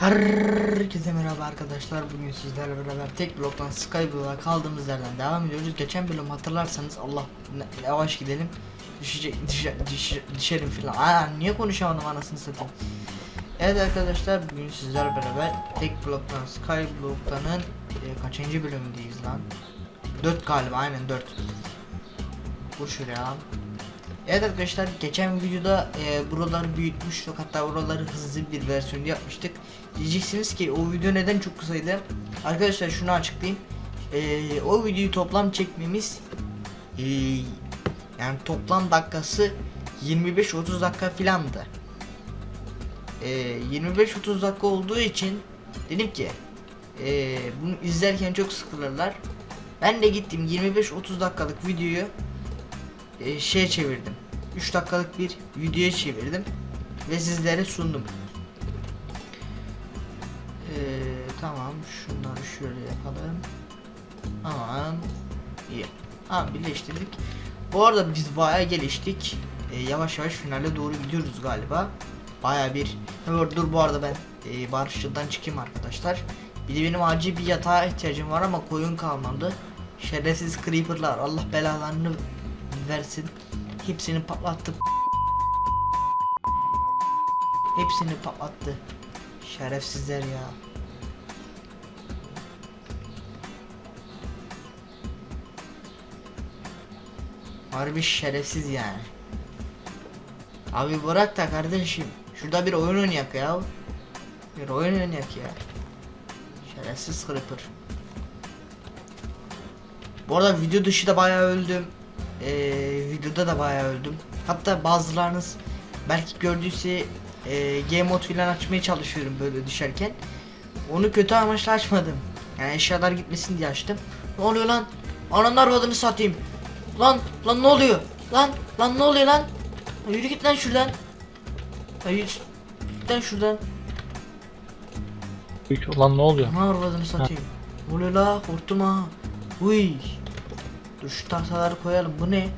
Herkese merhaba arkadaşlar. Bugün sizlerle beraber tek bloktan Skyblock'a kaldığımız yerden devam ediyoruz. Geçen bölüm hatırlarsanız Allah yavaş gidelim. Düşecek, düşe, düşe, düşerim filan. Aa, niye konuşamadım anasını satayım. Evet arkadaşlar bugün sizlerle beraber tek bloktan Skyblock'tanın e, kaçıncı bölümündeyiz lan? 4 galiba aynen 4. Bu şuraya. Evet arkadaşlar geçen videoda e, buraları büyütmüştük hatta buraları hızlı bir versiyonda yapmıştık. Diyeceksiniz ki o video neden çok kısaydı? Arkadaşlar şunu açıklayayım. E, o videoyu toplam çekmemiz e, yani toplam dakikası 25-30 dakika filandı. E, 25-30 dakika olduğu için dedim ki e, bunu izlerken çok sıkılırlar. Ben de gittim 25-30 dakikalık videoyu e, şeye çevirdim. 3 dakikalık bir videoya çevirdim ve sizlere sundum. Ee, tamam şunları şöyle yapalım. Aman iyi. Tamam birleştirdik. Bu arada biz bayağı geliştik. Ee, yavaş yavaş finale doğru gidiyoruz galiba. Bayağı bir. Dur bu arada ben e, barışçıldan çıkayım arkadaşlar. Bir de benim acil bir yatağa ihtiyacım var ama koyun kalmadı. Şerefsiz creeperlar Allah belalarını versin. Hepsini patlattı. Hepsini patlattı. Şerefsizler ya. Harbi şerefsiz yani. Abi bırak da kardeşim. Şurada bir oyun oynayak ya. Bir oyun oynayak ya. Şerefsiz creeper. Bu arada video dışı da bayağı öldüm. Ee, videoda da bayağı öldüm. Hatta bazılarınız belki gördüyse e, game mode filan açmaya çalışıyorum böyle düşerken. Onu kötü amaçla açmadım. Yani eşyalar gitmesin diye açtım. Ne oluyor lan? Ananın arvadını satayım. Lan lan ne oluyor? Lan lan ne oluyor lan? Yürü git lan şuradan. Yürü git lan şuradan. Olan ne oluyor? Ana arvadını satayım. Ne oluyor la? Korktum ha. Uy. Dur şu tahtaları koyalım. Bu ne?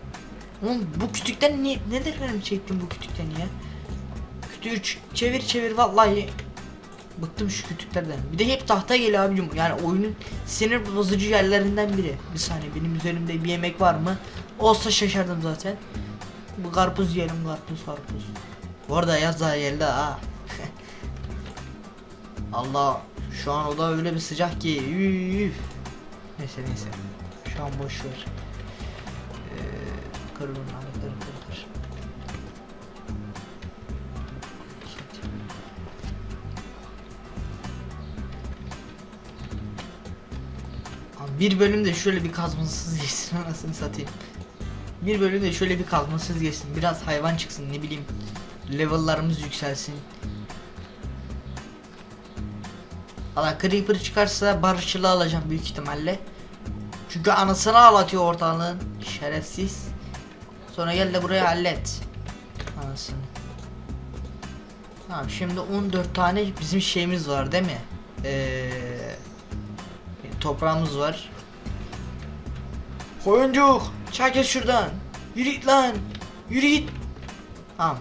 Oğlum bu kütükten niye nedir benim çektim bu kütükten ya? Kütüğü çevir çevir vallahi bıktım şu kütüklerden. Bir de hep tahta geliyor abicim. Yani oyunun sinir bozucu yerlerinden biri. Bir saniye benim üzerimde bir yemek var mı? Olsa şaşardım zaten. Bu karpuz yiyelim karpuz karpuz. Bu arada yaz daha geldi ha. Allah şu an oda öyle bir sıcak ki üf. Neyse neyse. Şu an boş ver. Kır bunları kır kır. Abi bir bölümde şöyle bir kazmasız geçsin anasını satayım. Bir bölümde şöyle bir kazmasız geçsin. Biraz hayvan çıksın ne bileyim. Level'larımız yükselsin. Valla Creeper çıkarsa barışçılı alacağım büyük ihtimalle. Çünkü anasını ağlatıyor ortalığın. Şerefsiz. Sonra gel de buraya hallet. Anasını. Tamam şimdi 14 tane bizim şeyimiz var değil mi? Ee, toprağımız var. Koyuncuk çak et şuradan. Yürü git lan. Yürü git. Tamam.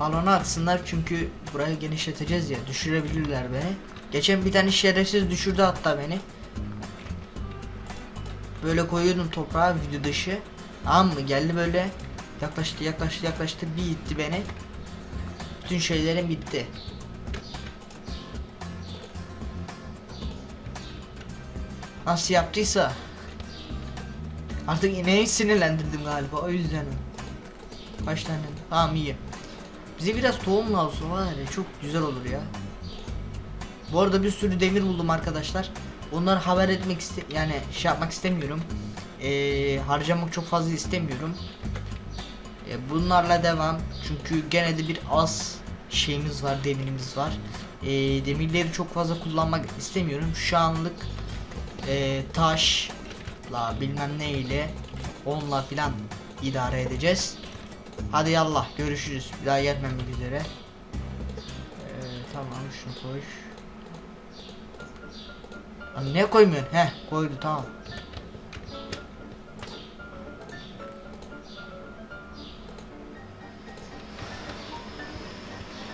Balonu atsınlar çünkü burayı genişleteceğiz ya düşürebilirler beni. Geçen bir tane şerefsiz düşürdü hatta beni. Böyle koyuyordum toprağa video dışı. Tamam mı? Geldi böyle. Yaklaştı yaklaştı yaklaştı. Bir itti beni. Bütün şeylerim bitti. Nasıl yaptıysa. Artık ineği sinirlendirdim galiba. O yüzden. Kaç tane? Tamam iyi. Bize biraz tohum lazım var ya çok güzel olur ya. Bu arada bir sürü demir buldum arkadaşlar. Onları haber etmek iste yani şey yapmak istemiyorum ee, Harcamak çok fazla istemiyorum ee, Bunlarla devam Çünkü gene de bir az şeyimiz var demirimiz var ee, Demirleri çok fazla kullanmak istemiyorum Şu anlık e, taşla bilmem ne ile onunla filan idare edeceğiz. Hadi yallah görüşürüz. Bir daha gelmemek üzere. Ee, tamam şunu koy. Ne koymuyorsun? He koydu tamam.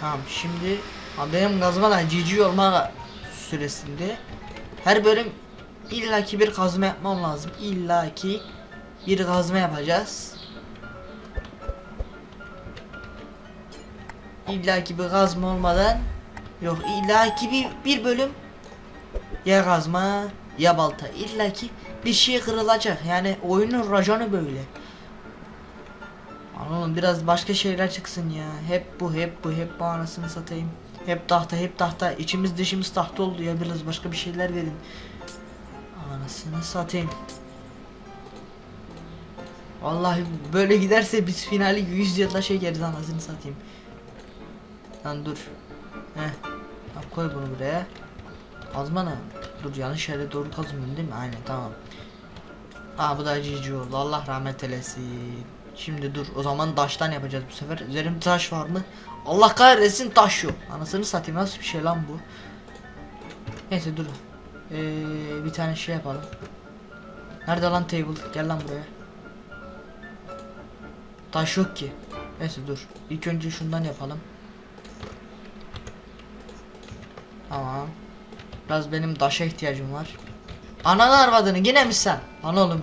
Tamam şimdi benim kazma da cici olma süresinde her bölüm illaki bir kazma yapmam lazım. İllaki bir kazma yapacağız. İllaki bir kazma olmadan yok illaki bir, bir bölüm ya kazma ya balta illaki bir şey kırılacak yani oyunun raconu böyle. Anladım biraz başka şeyler çıksın ya. Hep bu hep bu hep bu anasını satayım. Hep tahta hep tahta içimiz dışımız tahta oldu ya biraz başka bir şeyler verin. Anasını satayım. Vallahi böyle giderse biz finali 100 yılda şey yeriz anasını satayım. Lan dur. Heh. Tamam, koy bunu buraya. Kazma? Dur yanlış yere doğru kazmıyorum değil mi? Aynen tamam. Aa bu da cici oldu. Allah rahmet eylesin. Şimdi dur o zaman taştan yapacağız bu sefer. Üzerimde taş var mı? Allah kahretsin taş yok. Anasını satayım nasıl bir şey lan bu? Neyse dur. Ee, bir tane şey yapalım. Nerede lan table? Gel lan buraya. Taş yok ki. Neyse dur. İlk önce şundan yapalım. Tamam. Biraz benim taşa ihtiyacım var. Ananı arvadını yine mi sen? Lan oğlum.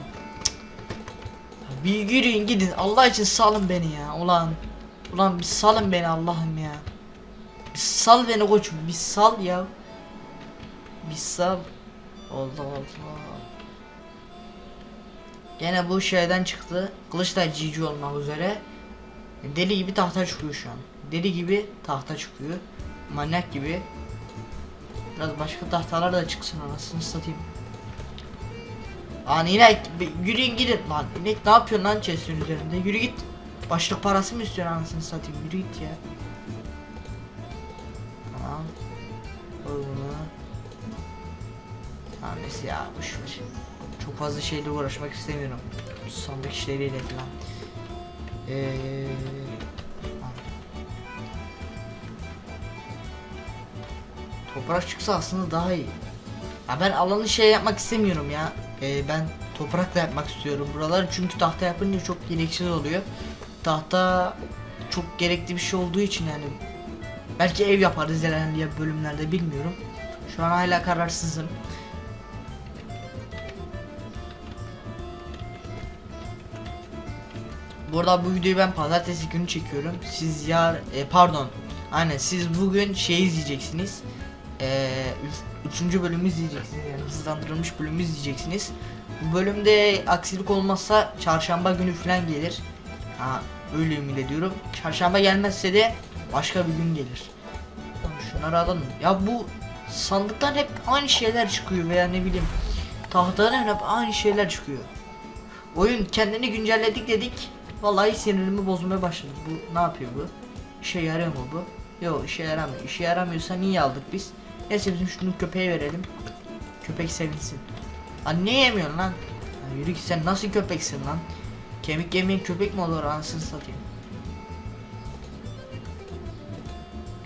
Bir yürüyün gidin. Allah için salın beni ya. Ulan. Ulan bir salın beni Allah'ım ya. Bir sal beni koçum. Bir sal ya. Bir sal. Allah Allah. Gene bu şeyden çıktı. Kılıç da cici olmak üzere. Deli gibi tahta çıkıyor şu an. Deli gibi tahta çıkıyor. Manyak gibi. Biraz başka tahtalar da çıksın anasını satayım. Lan inek yürüyün gidin lan. İnek ne yapıyorsun lan chest'in üzerinde? Yürü git. Başlık parası mı istiyorsun anasını satayım? Yürü git ya. Tamam. Koy bunu. Tamam neyse ya boşver Çok fazla şeyle uğraşmak istemiyorum. Sandık işleriyle falan. Eee. Toprak çıksa aslında daha iyi. Ya ben alanı şey yapmak istemiyorum ya. Ee, ben toprakla yapmak istiyorum buraları çünkü tahta yapınca çok gereksiz oluyor. Tahta çok gerekli bir şey olduğu için yani belki ev yaparız ilerleyen bölümlerde bilmiyorum. Şu an hala kararsızım. Burada bu videoyu ben pazartesi günü çekiyorum. Siz yar e, pardon. Aynen siz bugün şey izleyeceksiniz. Eee üç- üçüncü bölümü izleyeceksiniz yani hızlandırılmış bölümü izleyeceksiniz. Bu bölümde aksilik olmazsa çarşamba günü falan gelir. Ha öyle ümit ediyorum. Çarşamba gelmezse de başka bir gün gelir. Şunları alalım. Ya bu sandıktan hep aynı şeyler çıkıyor veya ne bileyim tahtadan hep aynı şeyler çıkıyor. Oyun kendini güncelledik dedik. Vallahi sinirimi bozmaya başladı. Bu ne yapıyor bu? İşe yarıyor mu bu? Yok işe yaramıyor. İşe yaramıyorsa niye aldık biz? Neyse bizim şunu köpeğe verelim. Köpek sevinsin. Lan ne yemiyorsun lan? Ya yürü git sen nasıl köpeksin lan? Kemik yemeyen köpek mi olur anasını satayım?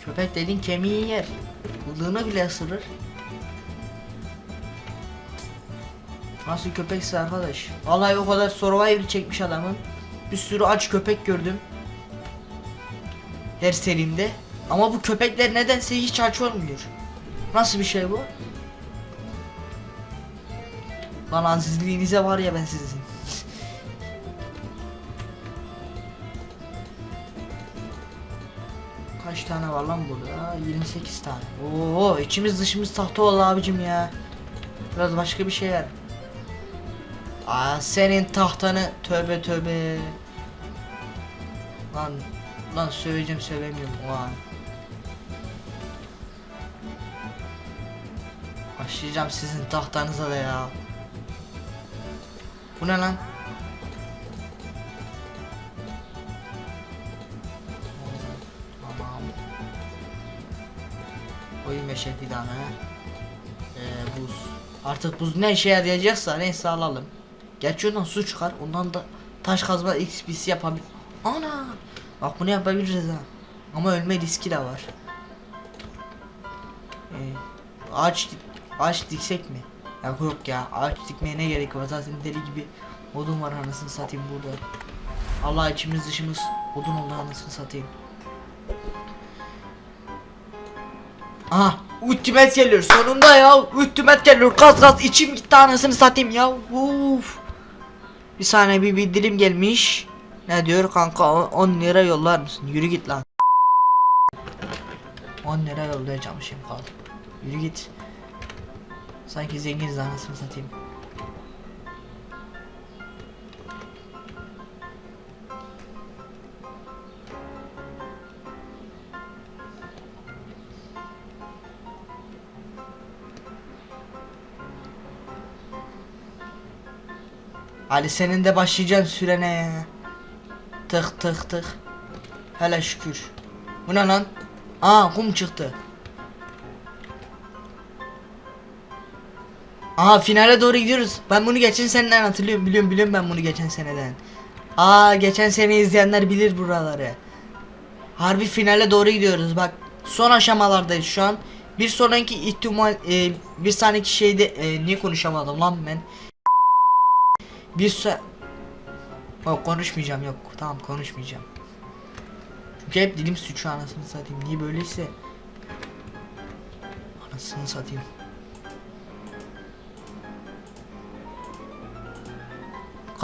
Köpek dediğin kemiği yer. Bıdığını bile ısırır. Nasıl köpekse arkadaş? Vallahi o kadar survivor çekmiş adamın. Bir sürü aç köpek gördüm. Her serinde. Ama bu köpekler nedense hiç aç olmuyor. Nasıl bir şey bu? Lan azizliğinize var ya ben sizin. Kaç tane var lan burada? 28 tane. Oo içimiz dışımız tahta oldu abicim ya. Biraz başka bir şey ver. Aa senin tahtanı tövbe tövbe. Lan lan söyleyeceğim söylemiyorum o an. Başlayacağım sizin tahtanıza da ya. Bu ne lan? Tamam. Oyun meşe fidanı. Ee, buz. Artık buz ne işe yarayacaksa neyse alalım. Gerçi ondan su çıkar. Ondan da taş kazma XP'si yapabilir. Ana! Bak bunu yapabiliriz ha. Ama ölme riski de var. Ee, ağaç ağaç diksek mi? Ya yok ya ağaç dikmeye ne gerek var? Zaten deli gibi odun var anasını satayım burada. Allah içimiz dışımız odun oldu anasını satayım. Aha ultimat geliyor. Sonunda ya ultimat geliyor. Gaz gaz içim gitti anasını satayım ya. Uf. Bir saniye bir bildirim gelmiş. Ne diyor kanka? O- 10 lira yollar mısın? Yürü git lan. 10 lira yollayacağım şimdi kaldı Yürü git Sanki zenginiz anasını satayım Ali senin de başlayacaksın sürene. Tık tık tık. Hele şükür. Bu ne lan? Aa kum çıktı. Aha finale doğru gidiyoruz. Ben bunu geçen seneden hatırlıyorum. Biliyorum biliyorum ben bunu geçen seneden. Aa geçen sene izleyenler bilir buraları. Harbi finale doğru gidiyoruz. Bak son aşamalardayız şu an. Bir sonraki ihtimal e, bir sonraki şeyde e, niye konuşamadım lan ben? Bir se Yok konuşmayacağım yok. Tamam konuşmayacağım. Çünkü hep dilim suçu anasını satayım. Niye böyleyse? Anasını satayım.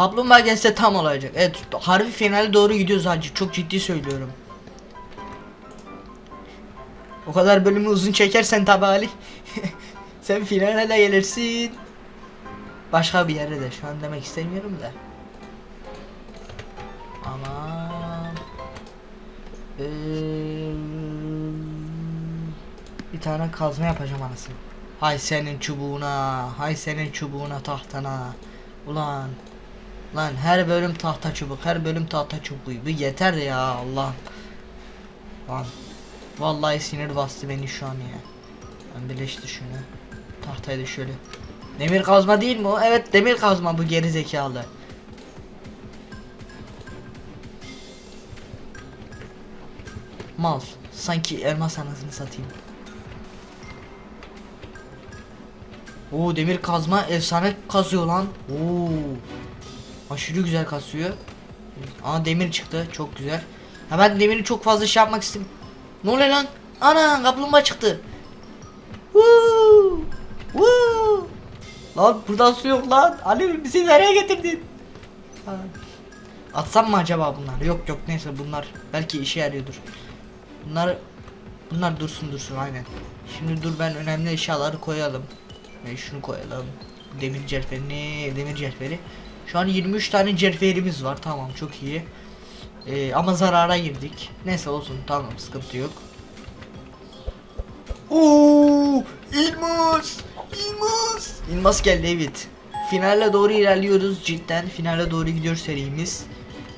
Kaplumbağa gelse tam olacak. Evet harbi finale doğru gidiyoruz hacı. Çok ciddi söylüyorum. O kadar bölümü uzun çekersen tabi Ali. Sen finale de gelirsin. Başka bir yere de şu an demek istemiyorum da. Aman. Ee, bir tane kazma yapacağım anasını. Hay senin çubuğuna, hay senin çubuğuna tahtana. Ulan. Lan her bölüm tahta çubuk, her bölüm tahta çubuğu. Bu yeter ya Allah. Lan. Vallahi sinir bastı beni şu an ya. Ben birleştir şunu. Tahtayı da şöyle. Demir kazma değil mi o? Evet demir kazma bu geri zekalı. Mal. Sanki elmas anasını satayım. Oo demir kazma efsane kazıyor lan. Oo. Aşırı güzel kasıyor. Aa demir çıktı. Çok güzel. Ha ben demiri çok fazla şey yapmak istedim. Ne oluyor lan? Ana kaplumbağa çıktı. Woo! Woo! Lan buradan su yok lan. Ali bizi nereye getirdin? Atsam mı acaba bunlar? Yok yok neyse bunlar belki işe yarıyordur. Bunlar bunlar dursun dursun aynen. Şimdi dur ben önemli eşyaları koyalım. Ve şunu koyalım. Demir cerfeni, demir cerferi. Şu an 23 tane cerferimiz var. Tamam çok iyi. Ee, ama zarara girdik. Neyse olsun tamam sıkıntı yok. Oo, İlmas! İlmas! İlmas geldi evet. Finale doğru ilerliyoruz cidden. Finale doğru gidiyor serimiz.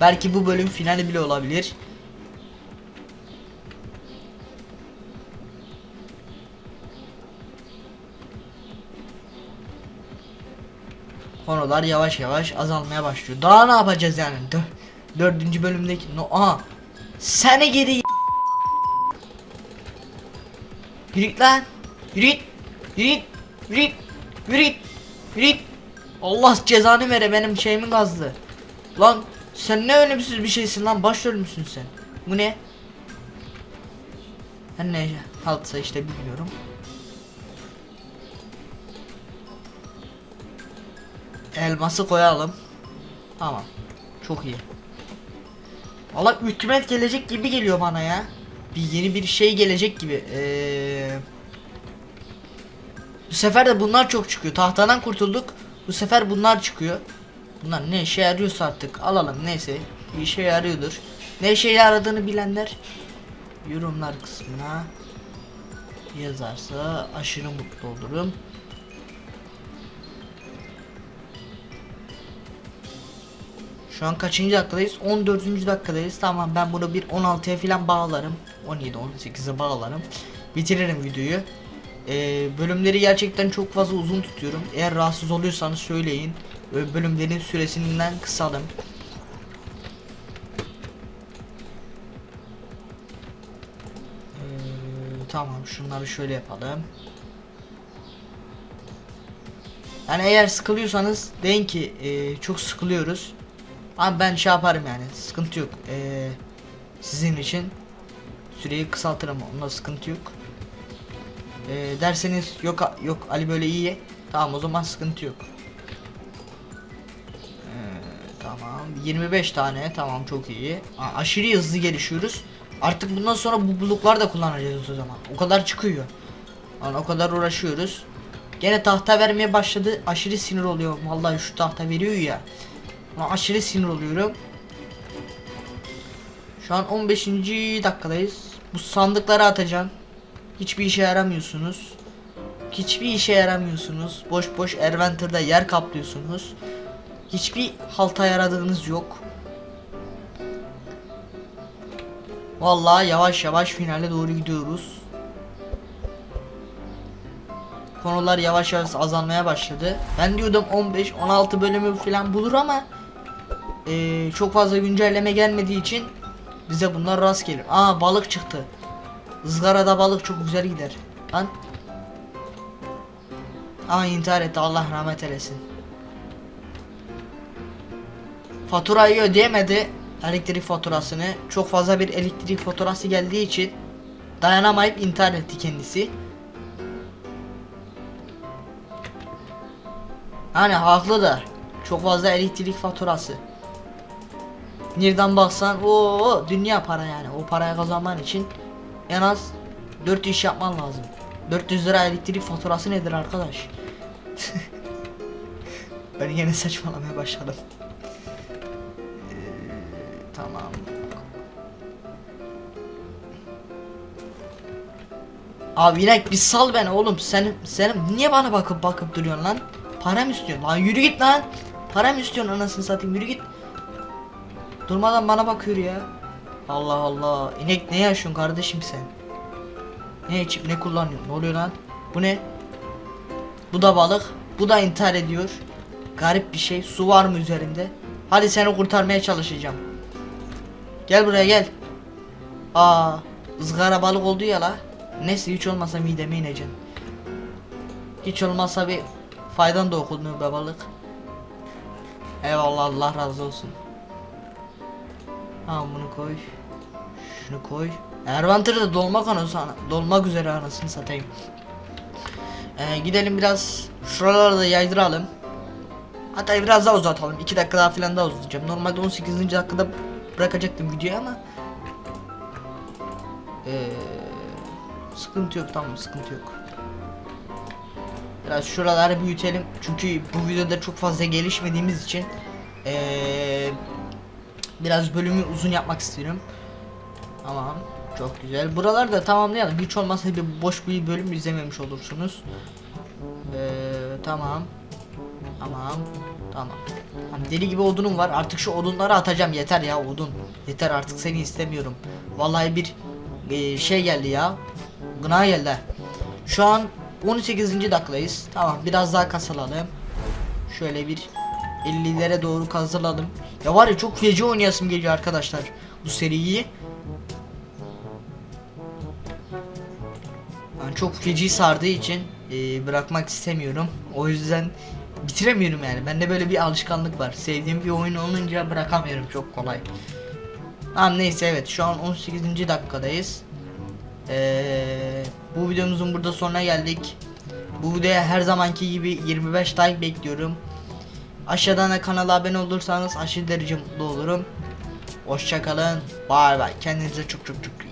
Belki bu bölüm finali bile olabilir. Konular yavaş yavaş azalmaya başlıyor. Daha ne yapacağız yani? Dö dördüncü bölümdeki no aha. Seni geri Yürü git lan. Yürü git. Yürü git. Yürü git. Yürü git. Yürü git. Allah cezanı vere benim şeyimi gazdı. Lan sen ne ölümsüz bir şeysin lan baş ölmüşsün sen. Bu ne? Her ne haltsa işte bilmiyorum. Elması koyalım. Tamam. Çok iyi. Valla hükümet gelecek gibi geliyor bana ya. Bir yeni bir şey gelecek gibi. Ee, bu sefer de bunlar çok çıkıyor. Tahtadan kurtulduk. Bu sefer bunlar çıkıyor. Bunlar ne işe yarıyorsa artık alalım neyse. Bir işe yarıyordur. Ne işe yaradığını bilenler yorumlar kısmına yazarsa aşırı mutlu olurum. Şu an kaçıncı dakikadayız? 14. dakikadayız. Tamam ben bunu bir 16'ya falan bağlarım. 17 18'e bağlarım. Bitiririm videoyu. Ee, bölümleri gerçekten çok fazla uzun tutuyorum. Eğer rahatsız oluyorsanız söyleyin. Bölümlerin süresinden kısalım. Ee, tamam şunları şöyle yapalım. Yani eğer sıkılıyorsanız deyin ki e, çok sıkılıyoruz. Ama ben şey yaparım yani sıkıntı yok. Ee, sizin için süreyi kısaltırım onda sıkıntı yok. Ee, derseniz yok yok Ali böyle iyi. Tamam o zaman sıkıntı yok. Ee, tamam 25 tane tamam çok iyi. A- aşırı hızlı gelişiyoruz. Artık bundan sonra bu buluklar da kullanacağız o zaman. O kadar çıkıyor. Yani o kadar uğraşıyoruz. Gene tahta vermeye başladı. Aşırı sinir oluyorum. Vallahi şu tahta veriyor ya. Ona aşırı sinir oluyorum. Şu an 15. dakikadayız. Bu sandıkları atacağım. Hiçbir işe yaramıyorsunuz. Hiçbir işe yaramıyorsunuz. Boş boş Erventer'da yer kaplıyorsunuz. Hiçbir halta yaradığınız yok. Vallahi yavaş yavaş finale doğru gidiyoruz. Konular yavaş yavaş azalmaya başladı. Ben diyordum 15-16 bölümü falan bulur ama eee, çok fazla güncelleme gelmediği için bize bunlar rast gelir. Aa balık çıktı. Izgarada balık çok güzel gider. Lan. Aa intihar etti Allah rahmet eylesin. Faturayı ödeyemedi. Elektrik faturasını. Çok fazla bir elektrik faturası geldiği için dayanamayıp intihar etti kendisi. Hani haklı da. Çok fazla elektrik faturası. Nereden baksan o dünya para yani. O parayı kazanman için en az 4 iş yapman lazım. 400 lira elektrik faturası nedir arkadaş? ben yine saçmalamaya başladım. Ee, tamam. Abi inek bir sal beni oğlum. Sen sen niye bana bakıp bakıp duruyorsun lan? Para mı istiyorsun? Lan yürü git lan. Para mı istiyorsun anasını satayım yürü git. Durmadan bana bakıyor ya. Allah Allah. İnek ne yaşıyorsun kardeşim sen? Ne içip ne kullanıyorsun? Ne oluyor lan? Bu ne? Bu da balık. Bu da intihar ediyor. Garip bir şey. Su var mı üzerinde? Hadi seni kurtarmaya çalışacağım. Gel buraya gel. Aa, ızgara balık oldu ya la. Neyse hiç olmazsa mideme ineceksin. Hiç olmazsa bir faydan da okunmuyor be balık. Eyvallah Allah razı olsun. Tamam bunu koy. Şunu koy. Ervanter'da dolmak anası dolmak üzere anasını satayım. Ee, gidelim biraz şuraları da yaydıralım. Hatta biraz daha uzatalım. 2 dakika daha falan daha uzatacağım. Normalde 18. dakikada bırakacaktım videoyu ama ee, sıkıntı yok tamam sıkıntı yok. Biraz şuraları büyütelim çünkü bu videoda çok fazla gelişmediğimiz için ee, biraz bölümü uzun yapmak istiyorum. Tamam çok güzel. Buraları da tamamlayalım. Hiç olmazsa bir boş bir bölüm izlememiş olursunuz. Ee, tamam. Tamam. Tamam. Hani deli gibi odunum var. Artık şu odunları atacağım. Yeter ya odun. Yeter artık seni istemiyorum. Vallahi bir e, şey geldi ya. Gına geldi. Şu an 18. dakikadayız. Tamam biraz daha kasalalım. Şöyle bir 50'lere doğru kazılalım. Ya var ya çok feci oynayasım geliyor arkadaşlar. Bu seriyi. Yani çok feci sardığı için e, bırakmak istemiyorum. O yüzden bitiremiyorum yani. Bende böyle bir alışkanlık var. Sevdiğim bir oyun olunca bırakamıyorum çok kolay. Tamam neyse evet şu an 18. dakikadayız. Ee, bu videomuzun burada sonuna geldik. Bu videoya her zamanki gibi 25 like bekliyorum. Aşağıdan da kanala abone olursanız aşırı derece mutlu olurum. Hoşçakalın. Bay bay. Kendinize çok çok çok